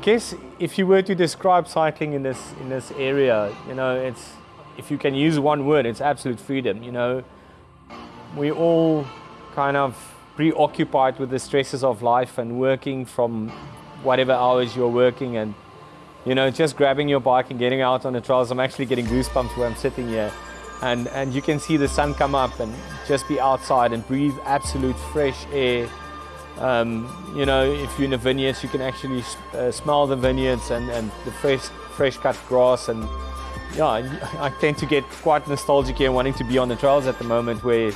I guess if you were to describe cycling in this in this area, you know, it's if you can use one word, it's absolute freedom. You know, we all kind of preoccupied with the stresses of life and working from whatever hours you're working and you know just grabbing your bike and getting out on the trails. I'm actually getting goosebumps where i'm sitting here. And and you can see the sun come up and just be outside and breathe absolute fresh air um, you know if you're in the vineyards you can actually uh, smell the vineyards and and the fresh fresh cut grass and yeah i tend to get quite nostalgic here wanting to be on the trails at the moment where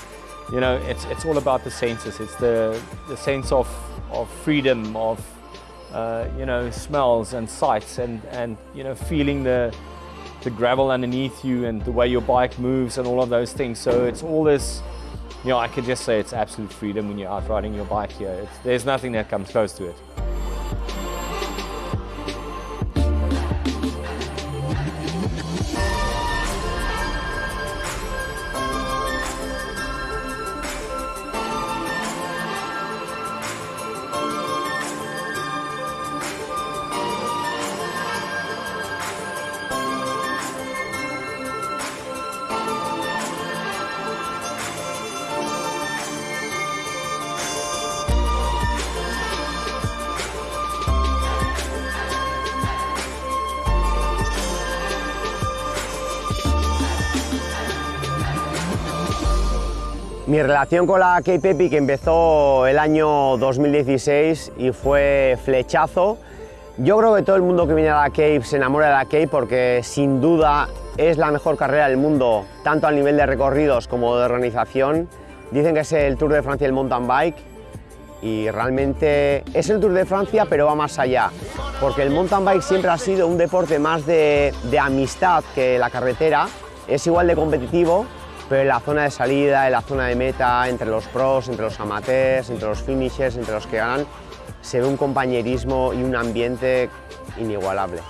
you know it's it's all about the senses. It's the the sense of of freedom of uh, you know smells and sights and and you know feeling the the gravel underneath you and the way your bike moves and all of those things. So it's all this you know I could just say it's absolute freedom when you're out riding your bike here. It's, there's nothing that comes close to it relación con la Cape Epic empezó el año 2016 y fue flechazo. Yo creo que todo el mundo que viene a la Cape se enamora de la Cape porque sin duda es la mejor carrera del mundo, tanto a nivel de recorridos como de organización. Dicen que es el Tour de Francia el mountain bike y realmente es el Tour de Francia pero va más allá, porque el mountain bike siempre ha sido un deporte más de amistad que la carretera, es igual de competitivo, pero en la zona de salida, en la zona de meta, entre los pros, entre los amateurs, entre los finishers, entre los que ganan, se ve un compañerismo y un ambiente inigualable.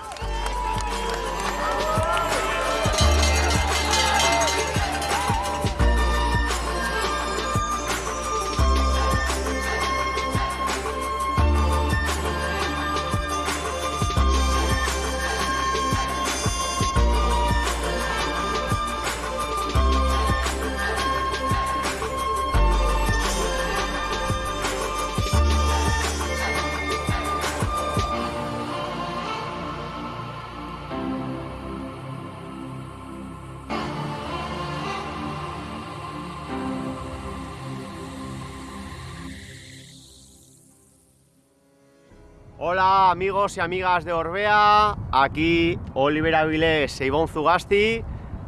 Amigos y amigas de Orbea, aquí Oliver Avilés e Ivonne Zugasti.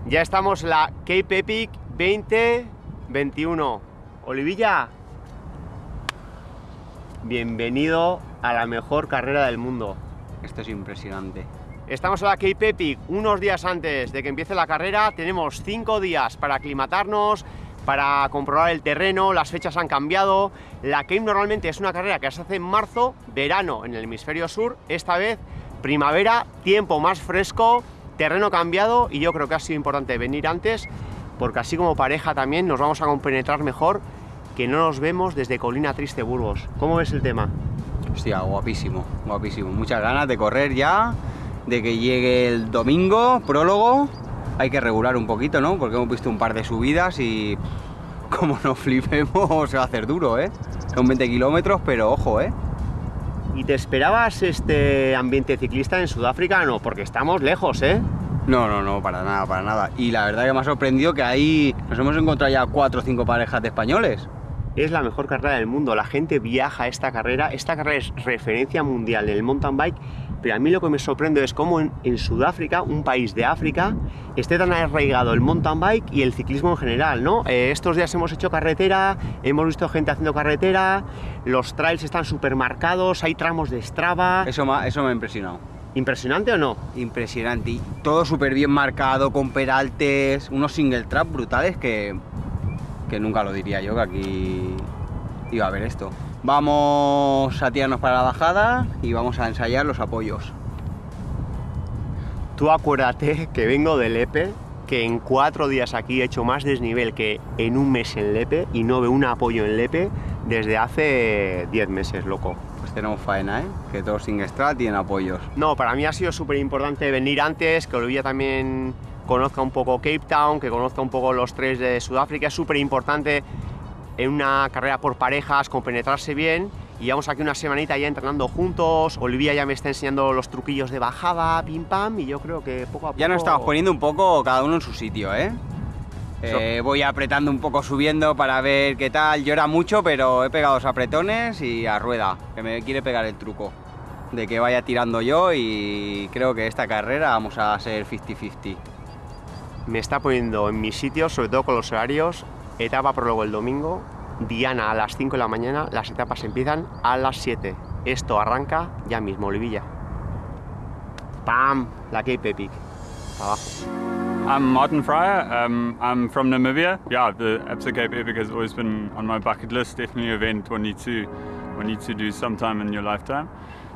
Ya estamos en la Cape Epic 2021. Olivilla, bienvenido a la mejor carrera del mundo. Esto es impresionante. Estamos en la Cape Epic unos días antes de que empiece la carrera. Tenemos cinco días para aclimatarnos, para comprobar el terreno, las fechas han cambiado. La Cape normalmente es una carrera que se hace en marzo, verano en el hemisferio sur, esta vez primavera, tiempo más fresco, terreno cambiado y yo creo que ha sido importante venir antes porque así como pareja también nos vamos a compenetrar mejor que no nos vemos desde Colina Triste Burgos. ¿Cómo ves el tema? Hostia, guapísimo, guapísimo. Muchas ganas de correr ya, de que llegue el domingo, prólogo, hay que regular un poquito, ¿no? Porque hemos visto un par de subidas y como nos flipemos se va a hacer duro, ¿eh? Son 20 kilómetros, pero ojo, ¿eh? ¿Y te esperabas este ambiente ciclista en Sudáfrica? No, porque estamos lejos, ¿eh? No, no, no, para nada, para nada. Y la verdad que me ha sorprendido que ahí nos hemos encontrado ya cuatro o cinco parejas de españoles. Es la mejor carrera del mundo, la gente viaja a esta carrera, esta carrera es referencia mundial en el mountain bike pero a mí lo que me sorprende es cómo en, Sudáfrica, un país de África, esté tan arraigado el mountain bike y el ciclismo en general, ¿no? Eh, estos días hemos hecho carretera, hemos visto gente haciendo carretera, los trails están súper marcados, hay tramos de Strava... Eso me, eso me ha impresionado. ¿Impresionante o no? Impresionante, y todo súper bien marcado, con peraltes, unos single trap brutales que, que nunca lo diría yo, que aquí iba a haber esto. Vamos a tirarnos para la bajada y vamos a ensayar los apoyos. Tú acuérdate que vengo de Lepe, que en cuatro días aquí he hecho más desnivel que en un mes en Lepe y no veo un apoyo en Lepe desde hace 10 meses, loco. Pues tenemos faena, ¿eh? Que todos sin Strat tienen apoyos. No, para mí ha sido súper importante venir antes, que Olivia también conozca un poco Cape Town, que conozca un poco los tres de Sudáfrica. Es súper importante en una carrera por parejas compenetrarse bien. Y llevamos aquí una semanita ya entrenando juntos. Olivia ya me está enseñando los truquillos de bajada, pim pam, y yo creo que poco a poco. Ya nos estamos poniendo un poco cada uno en su sitio, ¿eh? Eh, voy apretando un poco subiendo para ver qué tal. Llora mucho, pero he pegado los apretones y a rueda, que me quiere pegar el truco de que vaya tirando yo y creo que esta carrera vamos a ser 50-50. Me está poniendo en mis sitios, sobre todo con los horarios. Etapa prólogo el domingo, Diana a las 5 de la mañana, las etapas empiezan a las 7. Esto arranca ya mismo, Olivilla. ¡Pam! La Cape Epic. Abajo. I'm Martin Fryer. Um, I'm from Namibia. Yeah, the Absa Cape Epic has always been on my bucket list. Definitely an event one need to one need to do sometime in your lifetime.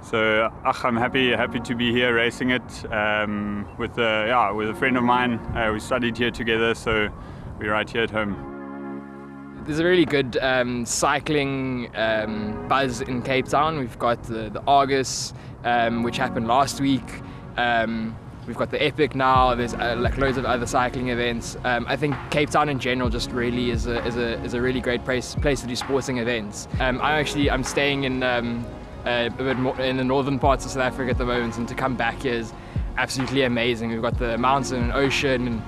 So ach, I'm happy happy to be here racing it um, with a, yeah with a friend of mine. Uh, we studied here together, so we're right here at home. There's a really good um, cycling um, buzz in Cape Town. We've got the, the Argus, um, which happened last week. Um, We've got the Epic now. There's uh, like loads of other cycling events. Um, I think Cape Town in general just really is a, is a, is a really great place place to do sporting events. Um, I'm actually I'm staying in uh, a bit more in the northern parts of South Africa at the moment, and to come back here is absolutely amazing. We've got the mountain and ocean, and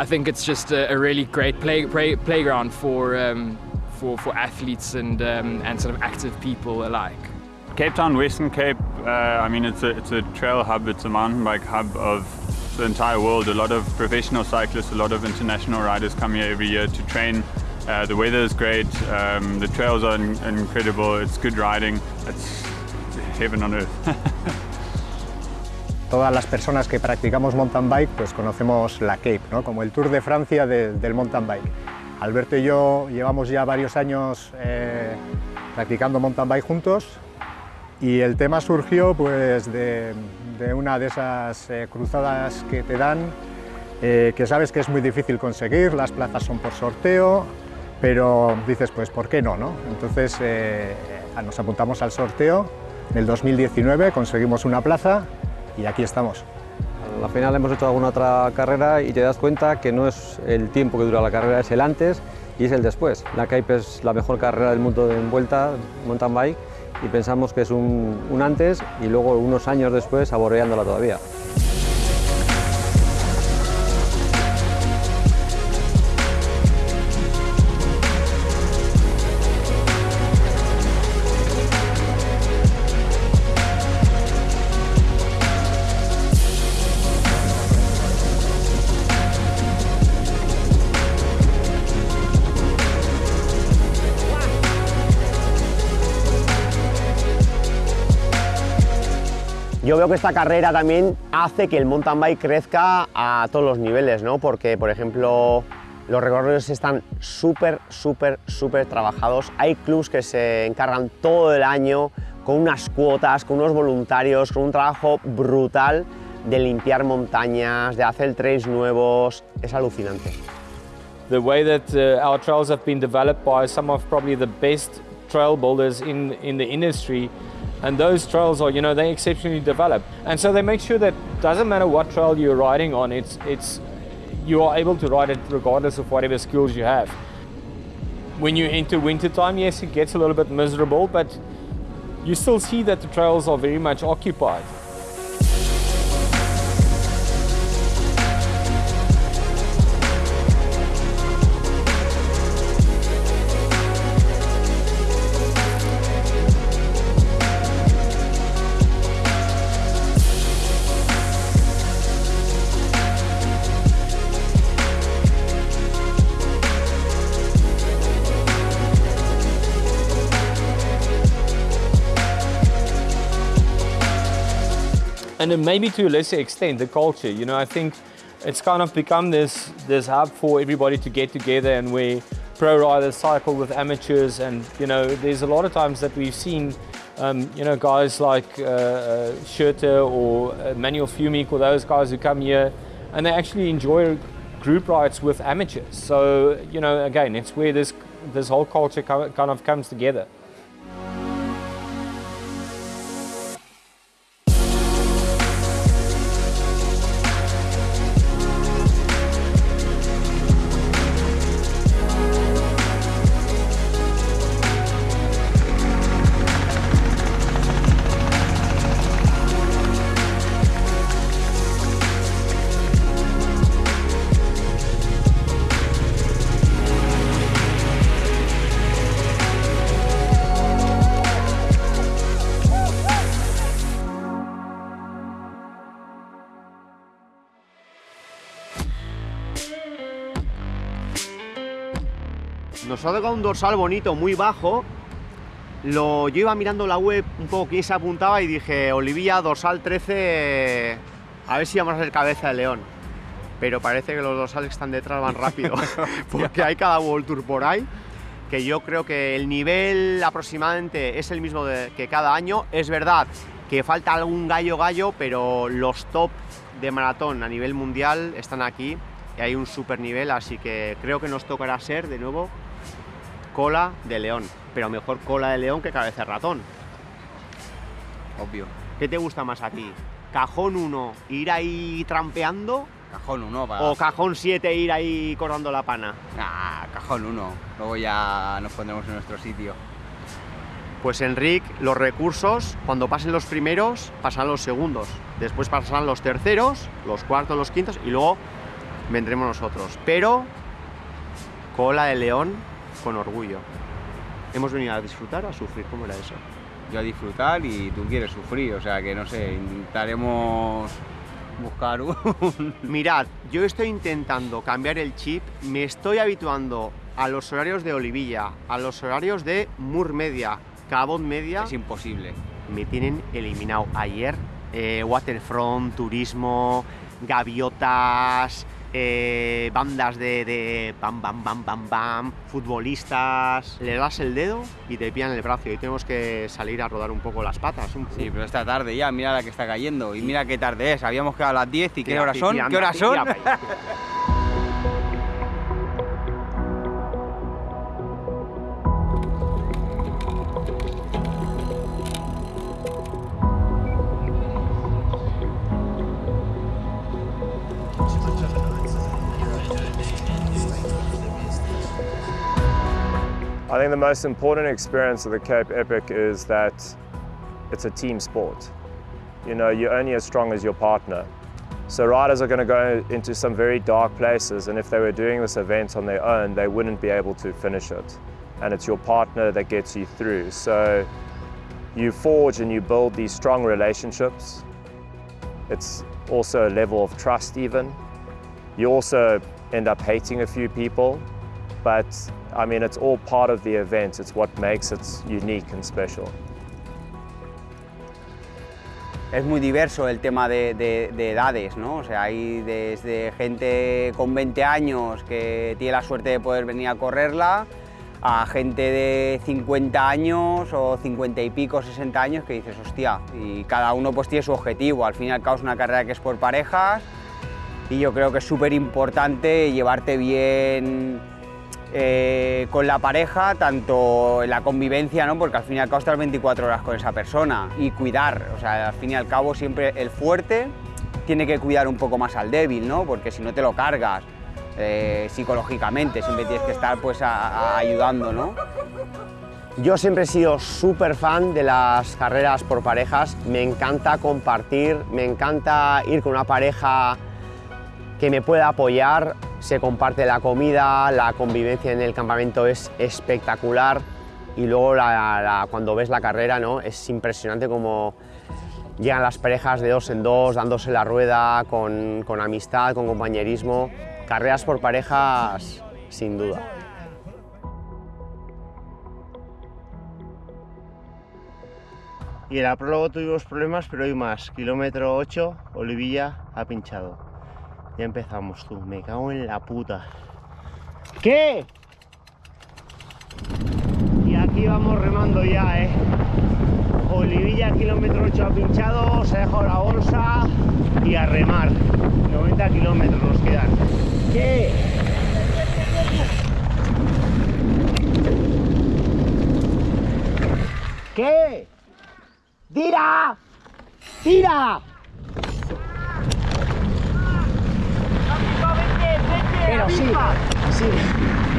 I think it's just a, a really great play, play, playground for um, for for athletes and um, and sort of active people alike. Cape Town, Western Cape, uh, I mean, it's a, it's a trail hub, it's a mountain bike hub of the entire world. A lot of professional cyclists, a lot of international riders come here every year to train. Uh, the weather is great, um, the trails are in incredible, it's good riding, it's heaven on earth. Todas las personas que practicamos mountain bike pues conocemos la Cape, ¿no? como el Tour de Francia de, del mountain bike. Alberto y yo llevamos ya varios años eh, practicando mountain bike juntos, y el tema surgió pues, de, una de esas eh, cruzadas que te dan, eh, que sabes que es muy difícil conseguir, las plazas son por sorteo, pero dices, pues, ¿por qué no? no? Entonces eh, nos apuntamos al sorteo, en el 2019 conseguimos una plaza y aquí estamos. Al final hemos hecho alguna otra carrera y te das cuenta que no es el tiempo que dura la carrera, es el antes y es el después. La Cape es la mejor carrera del mundo de vuelta, mountain bike, y pensamos que es un, un antes y luego unos años después saboreándola todavía. Yo veo que esta carrera también hace que el mountain bike crezca a todos los niveles, ¿no? Porque, por ejemplo, los recorridos están súper, súper, súper trabajados. Hay clubs que se encargan todo el año con unas cuotas, con unos voluntarios, con un trabajo brutal de limpiar montañas, de hacer trails nuevos. Es alucinante. The way that uh, our trails have been developed by some of probably the best trail builders in, in the industry And those trails are, you know, they're exceptionally developed. And so they make sure that doesn't matter what trail you're riding on, it's, it's, you are able to ride it regardless of whatever skills you have. When you enter winter time, yes, it gets a little bit miserable, but you still see that the trails are very much occupied. And then maybe to a lesser extent the culture. You know, I think it's kind of become this this hub for everybody to get together and where pro riders cycle with amateurs and you know there's a lot of times that we've seen um, you know guys like uh, uh, Schurter or uh, Manuel Fumic or those guys who come here and they actually enjoy group rides with amateurs so you know again it's where this this whole culture kind of comes together Nos ha tocado un dorsal bonito, muy bajo. Lo, yo iba mirando la web un poco quién se apuntaba y dije, Olivia, dorsal 13, a ver si vamos a ser cabeza de león. Pero parece que los dorsales que están detrás van rápido, porque hay cada World Tour por ahí, que yo creo que el nivel aproximadamente es el mismo de- que cada año. Es verdad que falta algún gallo gallo, pero los top de maratón a nivel mundial están aquí y hay un super nivel, así que creo que nos tocará ser de nuevo cola de león, pero mejor cola de león que cabeza de ratón. Obvio. ¿Qué te gusta más a ti? ¿Cajón 1 ir ahí trampeando Cajón 1 para... o cajón 7 ir ahí cortando la pana? Ah, cajón 1. Luego ya nos pondremos en nuestro sitio. Pues Enric, los recursos, cuando pasen los primeros, pasarán los segundos. Después pasarán los terceros, los cuartos, los quintos y luego vendremos nosotros. Pero cola de león con orgullo. Hemos venido a disfrutar o a sufrir, ¿cómo era eso? Yo a disfrutar y tú quieres sufrir, o sea que no sé, intentaremos buscar un... Mirad, yo estoy intentando cambiar el chip, me estoy habituando a los horarios de Olivilla, a los horarios de Mur Media, Cabot Media. Es imposible. me tienen eliminado ayer. eh, waterfront, turismo, gaviotas, eh, bandas de, de bam, bam, bam, bam, bam, futbolistas. Le das el dedo y te pillan el brazo y tenemos que salir a rodar un poco las patas. Un, Sí, pero esta tarde ya, mira la que está cayendo y mira qué tarde es. Habíamos quedado a las 10 y ¿qué horas son? ¿Qué horas son? I think the most important experience of the Cape Epic is that it's a team sport. You know, you're only as strong as your partner. So riders are going to go into some very dark places and if they were doing this event on their own, they wouldn't be able to finish it. And it's your partner that gets you through. So you forge and you build these strong relationships. It's also a level of trust even. You also end up hating a few people, but I mean, it's all part of the event. It's what makes it unique and special. Es muy diverso el tema de, de- de edades, ¿no? O sea, hay desde gente con 20 años que tiene la suerte de poder venir a correrla, a gente de 50 años o 50 y pico, 60 años que dices, hostia, y cada uno pues tiene su objetivo. Al fin y al cabo es una carrera que es por parejas y yo creo que es súper importante llevarte bien eh, con la pareja, tanto la convivencia, ¿no? porque al fin y al cabo estás 24 horas con esa persona y cuidar, o sea, al fin y al cabo siempre el fuerte tiene que cuidar un poco más al débil, ¿no? porque si no te lo cargas eh, psicológicamente, siempre tienes que estar pues ayudando, ¿no? Yo siempre he sido súper fan de las carreras por parejas, me encanta compartir, me encanta ir con una pareja que me pueda apoyar, se comparte la comida, la convivencia en el campamento es espectacular y luego cuando ves la carrera ¿no? es impresionante como llegan las parejas de dos en dos, dándose la rueda, con, con amistad, con compañerismo. Carreras por parejas, sin duda. Y en la prólogo tuvimos problemas, pero hoy más. Kilómetro 8, Olivilla ha pinchado. Ya empezamos, tú. Me cago en la puta. ¿Qué? Y aquí vamos remando ya, ¿eh? Olivilla, kilómetro 8 ha pinchado, se ha dejado la bolsa y a remar. 90 kilómetros nos quedan. ¿Qué? ¿Qué? ¡Tira! ¡Tira! Pero sí, sí.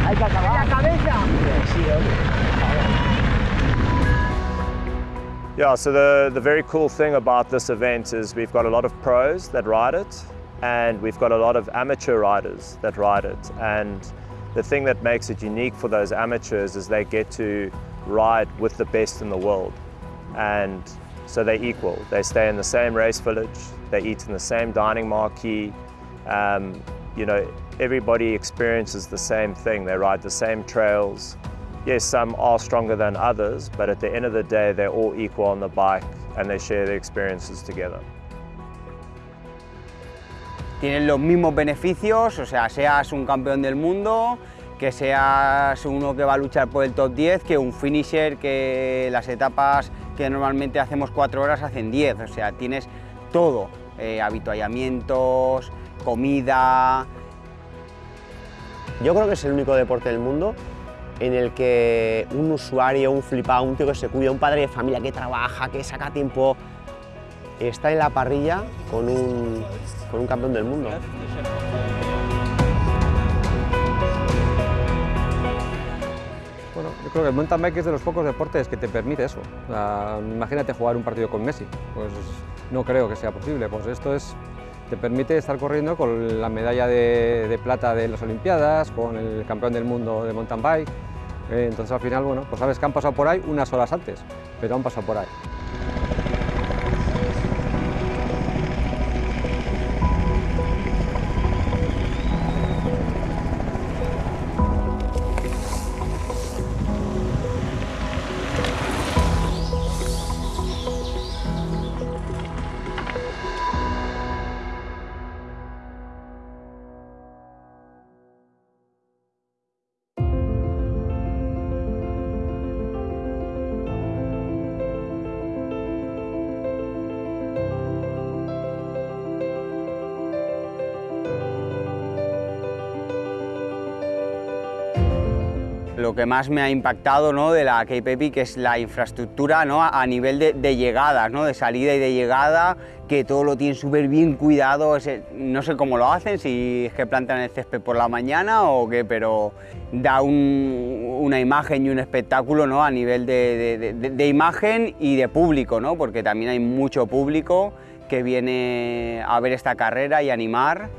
Hay que acabar. ¡La cabeza! Sí, Yeah, so the, the very cool thing about this event is we've got a lot of pros that ride it, and we've got a lot of amateur riders that ride it. And the thing that makes it unique for those amateurs is they get to ride with the best in the world. And so they're equal. They stay in the same race village, they eat in the same dining marquee. Um, you know, everybody experiences the same thing. They ride the same trails. Yes, some are stronger than others, but at the end of the day, they're all equal on the bike and they share their experiences together. Tienen los mismos beneficios, o sea, seas un campeón del mundo, que seas uno que va a luchar por el top 10, que un finisher que las etapas que normalmente hacemos 4 horas hacen 10, o sea, tienes todo, eh, habituallamientos, comida. Yo creo que es el único deporte del mundo en el que un usuario, un flipado, un tío que se cuida, un padre de familia que trabaja, que saca tiempo, está en la parrilla con un, con un campeón del mundo. Bueno, yo creo que el mountain bike es de los pocos deportes que te permite eso. Imagínate jugar un partido con Messi, pues no creo que sea posible. Pues esto es, te permite estar corriendo con la medalla de, plata de las Olimpiadas, con el campeón del mundo de mountain bike. Eh, entonces al final, bueno, pues sabes que han pasado por ahí unas horas antes, pero han pasado por ahí. Lo que más me ha impactado ¿no? de la Cape Epic es la infraestructura ¿no? a nivel de, llegadas, ¿no? de salida y de llegada, que todo lo tienen súper bien cuidado. Ese- no sé cómo lo hacen, si es que plantan el césped por la mañana o qué, pero da un- una imagen y un espectáculo ¿no? a nivel de- de imagen y de público, ¿no? porque también hay mucho público que viene a ver esta carrera y animar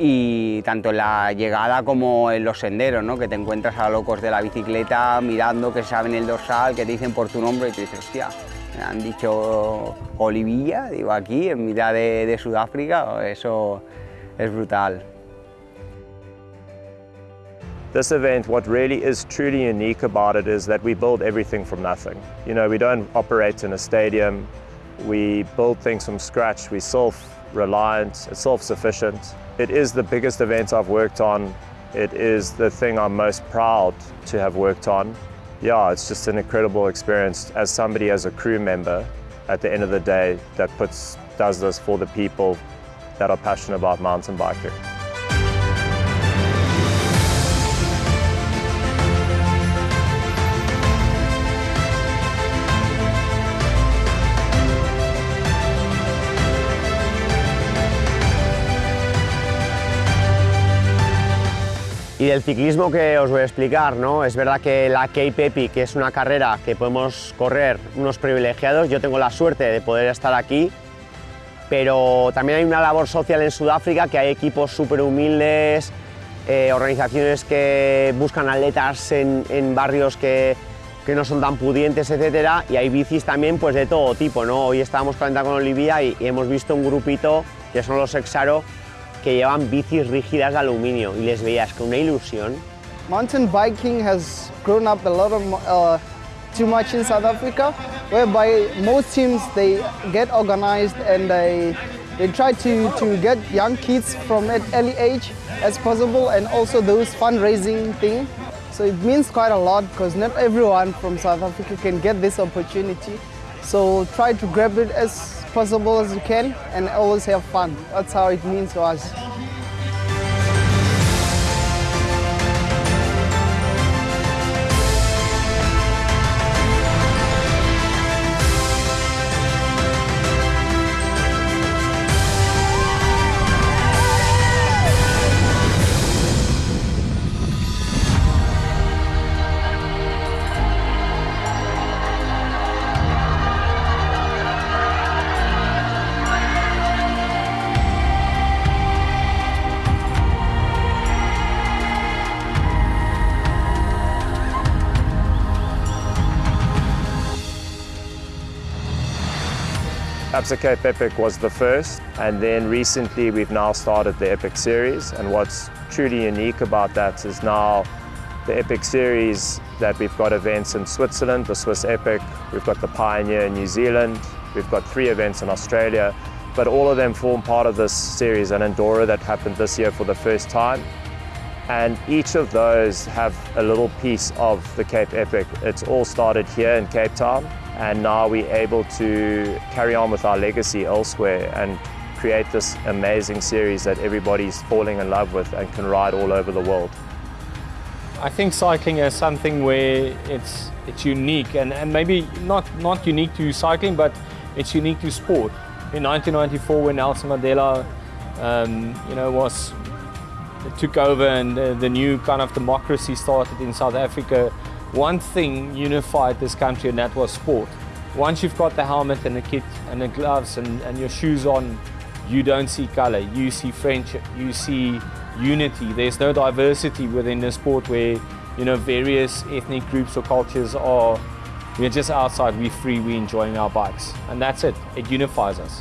y tanto en la llegada como en los senderos, ¿no? que te encuentras a locos de la bicicleta mirando que saben el dorsal, que te dicen por tu nombre y te dices, hostia, me han dicho Olivilla, digo aquí, en mitad de, de Sudáfrica, eso es brutal. This event, what really is truly unique about it is that we build everything from nothing. You know, we don't operate in a stadium, we build things from scratch, we're self-reliant, self-sufficient. It is the biggest event I've worked on. It is the thing I'm most proud to have worked on. Yeah, it's just an incredible experience as somebody, as a crew member, at the end of the day, that puts, does this for the people that are passionate about mountain biking. Del ciclismo que os voy a explicar, ¿no? Es verdad que la Cape Epic es una carrera que podemos correr unos privilegiados. Yo tengo la suerte de poder estar aquí, pero también hay una labor social en Sudáfrica, que hay equipos súper humildes, eh, organizaciones que buscan atletas en, en barrios que, que no son tan pudientes, etcétera, y hay bicis también pues de todo tipo, ¿no? Hoy estábamos calentando con Olivia y, y hemos visto un grupito que son los Exaro que llevan bicis rígidas de aluminio y les veías con una ilusión. Mountain biking has grown up a lot of uh, too much in South Africa, whereby most teams they get organized and they they try to, to get young kids from an early age as possible, and also those fundraising thing. So it means quite a lot because not everyone from South Africa can get this opportunity. So try to grab it as possible as you can and always have fun. That's how it means to us. Absa Cape Epic was the first, and then recently we've now started the Epic Series. And what's truly unique about that is now the Epic Series that we've got events in Switzerland, the Swiss Epic, we've got the Pioneer in New Zealand, we've got three events in Australia, but all of them form part of this series, and Andorra that happened this year for the first time. And each of those have a little piece of the Cape Epic. It's all started here in Cape Town, and now we're able to carry on with our legacy elsewhere and create this amazing series that everybody's falling in love with and can ride all over the world. I think cycling is something where it's it's unique and, and maybe not not unique to cycling, but it's unique to sport. In 1994, when Nelson Mandela, um, you know, was took over and the, the new kind of democracy started in South Africa, one thing unified this country, and that was sport. Once you've got the helmet and the kit and the gloves and, and your shoes on, you don't see color. You see friendship. You see unity. There's no diversity within the sport where you know various ethnic groups or cultures are. We're just outside. We're free. We're enjoying our bikes, and that's it. It unifies us.